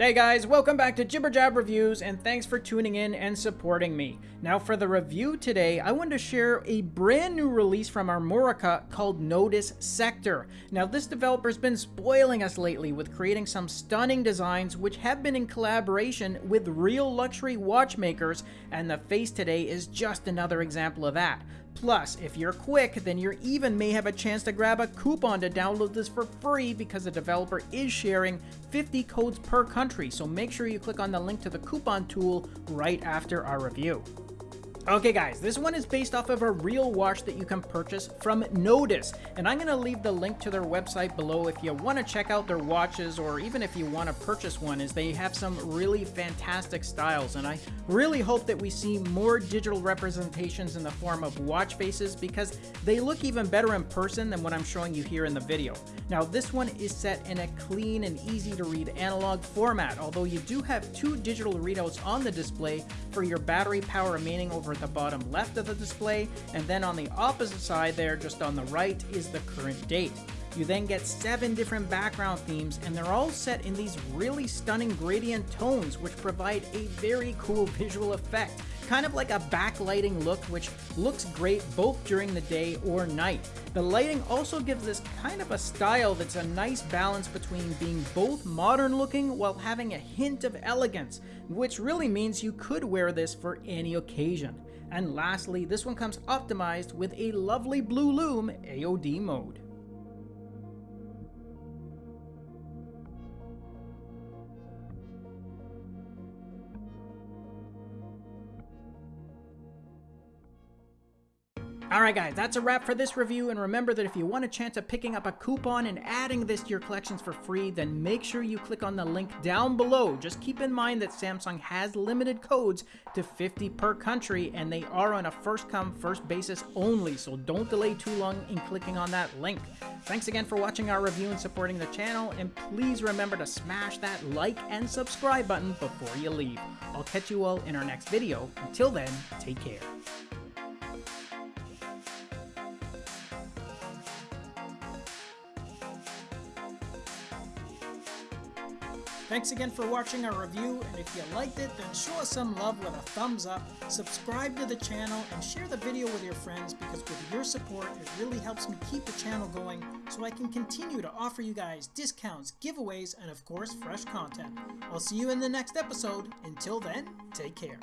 Hey guys, welcome back to Jibber Jab Reviews and thanks for tuning in and supporting me. Now for the review today, I wanted to share a brand new release from Armorica called Notice Sector. Now this developer's been spoiling us lately with creating some stunning designs which have been in collaboration with real luxury watchmakers and the face today is just another example of that. Plus, if you're quick, then you even may have a chance to grab a coupon to download this for free because the developer is sharing 50 codes per country, so make sure you click on the link to the coupon tool right after our review. Okay guys, this one is based off of a real watch that you can purchase from Notice, and I'm going to leave the link to their website below if you want to check out their watches or even if you want to purchase one as they have some really fantastic styles and I really hope that we see more digital representations in the form of watch faces because they look even better in person than what I'm showing you here in the video. Now this one is set in a clean and easy to read analog format, although you do have two digital readouts on the display for your battery power remaining over at the bottom left of the display, and then on the opposite side there, just on the right, is the current date. You then get seven different background themes, and they're all set in these really stunning gradient tones, which provide a very cool visual effect. Kind of like a backlighting look, which looks great both during the day or night. The lighting also gives this kind of a style that's a nice balance between being both modern looking while having a hint of elegance, which really means you could wear this for any occasion. And lastly, this one comes optimized with a lovely blue lume AOD mode. Alright guys, that's a wrap for this review, and remember that if you want a chance of picking up a coupon and adding this to your collections for free, then make sure you click on the link down below. Just keep in mind that Samsung has limited codes to 50 per country, and they are on a first-come, first basis only, so don't delay too long in clicking on that link. Thanks again for watching our review and supporting the channel, and please remember to smash that like and subscribe button before you leave. I'll catch you all in our next video. Until then, take care. Thanks again for watching our review, and if you liked it, then show us some love with a thumbs up, subscribe to the channel, and share the video with your friends because with your support, it really helps me keep the channel going so I can continue to offer you guys discounts, giveaways, and of course, fresh content. I'll see you in the next episode. Until then, take care.